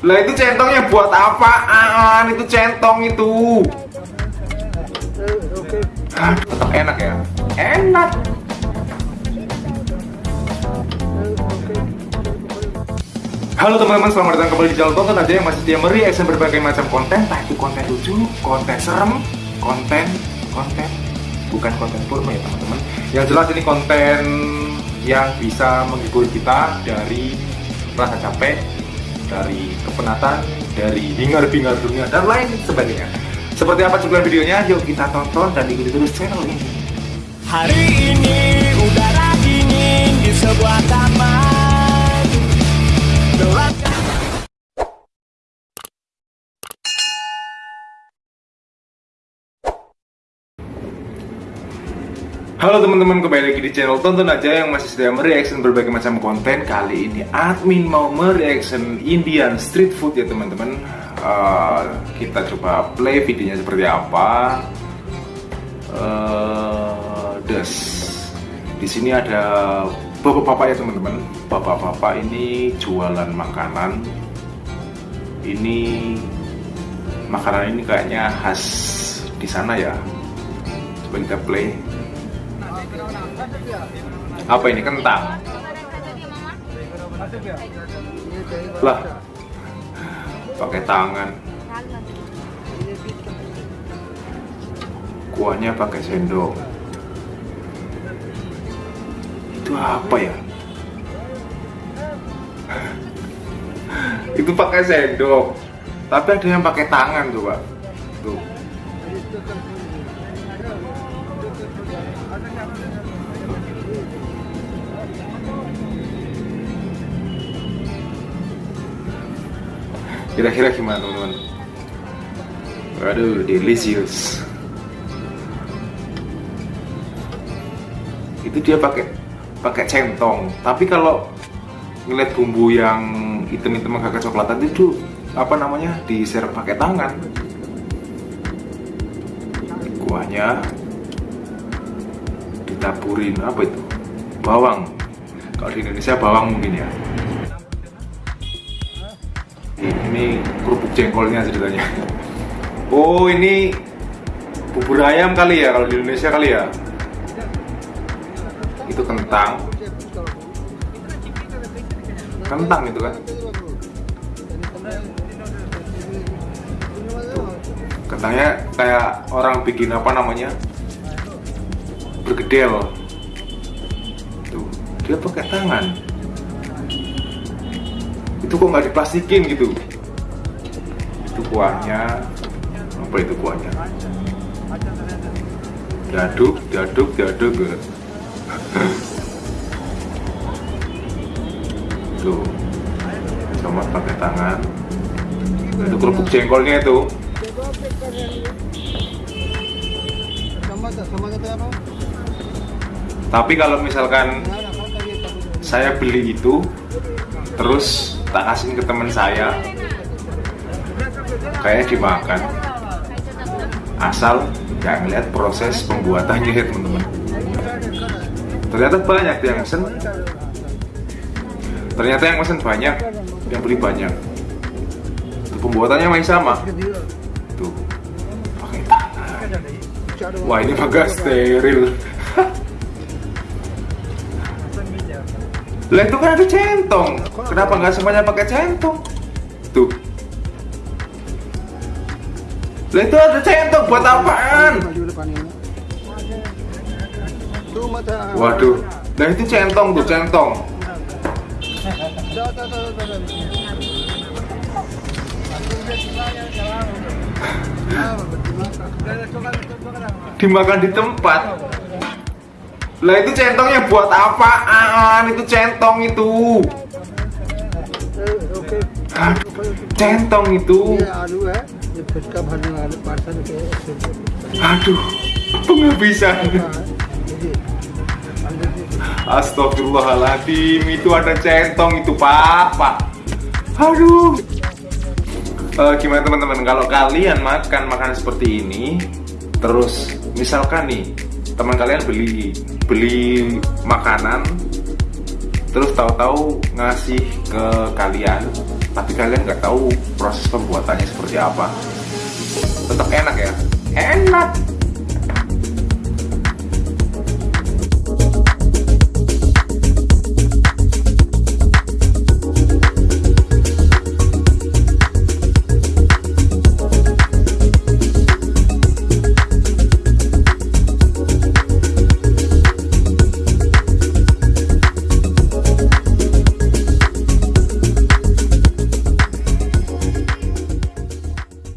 Lah itu centongnya buat apaan? Itu centong itu. Ah, tetap enak ya. Enak. Halo teman-teman, selamat datang kembali di channel tonton aja yang masih setia mereaction berbagai macam konten, entah itu konten lucu, konten serem, konten, konten, bukan konten porno ya teman-teman. Yang jelas ini konten yang bisa menghibur kita dari rasa capek, dari kepenatan, dari hingar-bingar dunia dan lain sebagainya. Seperti apa cuplikan videonya? Yuk kita tonton dan ikuti terus channel ini. Hari ini udara dingin di sebuah Halo teman-teman, kembali lagi di channel Tonton Aja yang masih setia mereaction berbagai macam konten. Kali ini admin mau mereaction Indian street food ya teman-teman. Uh, Kita coba play videonya seperti apa. Uh, di sini ada bapak-bapak ya teman-teman. Bapak-bapak ini jualan makanan. Ini Makanan ini kayaknya khas di sana ya. Coba kita play apa ini kentang? Lah, pakai tangan. Kuahnya pakai sendok. Itu apa ya? Itu pakai sendok. Tapi ada yang pakai tangan coba. Tuh. Kira-kira gimana teman-teman? Waduh, delicious. Itu dia pakai pakai centong. Tapi kalau ngeliat bumbu yang hitam-hitam agak kecoklatan itu apa namanya diserap pakai tangan. Kuahnya ditaburin apa itu? Bawang. Kalau di Indonesia bawang mungkin ya ini kerupuk jengkolnya ceritanya. Oh ini bubur ayam kali ya kalau di Indonesia kali ya? Itu kentang. Kentang itu kan? Kentangnya kayak orang bikin apa namanya? Bergedel. Tuh dia pakai tangan itu kok nggak diplastikin gitu? Itu kuahnya. Apa itu kuahnya? Diaduk diaduk diaduk gitu. tuh. Sama pakai tangan. Itu kerupuk jengkolnya itu. Tapi kalau misalkan saya beli itu terus tak kasih ke teman saya. Kayak dimakan. Asal nggak ngeliat proses pembuatannya ya teman-teman. Ternyata banyak yang mesen ternyata yang mesen banyak yang beli banyak. Tuh, pembuatannya masih sama. Tuh pakai tangan. Wah ini agak steril Lah itu kan ada centong. Kenapa nggak semuanya pakai centong? Tuh. Lah itu ada centong buat apaan? Waduh. Nah itu centong tuh, centong. Dimakan di tempat. Lah itu centongnya buat apaan? Itu centong itu. Ah, centong itu. Aduh, penghabisan. Astagfirullahaladzim, itu ada centong itu pak, pak. Aduh. Uh, gimana teman-teman? Kalau kalian makan makanan seperti ini, terus misalkan nih teman kalian beli beli makanan terus tahu-tahu ngasih ke kalian tapi kalian nggak tahu proses pembuatannya seperti apa. Tetap enak ya? Enak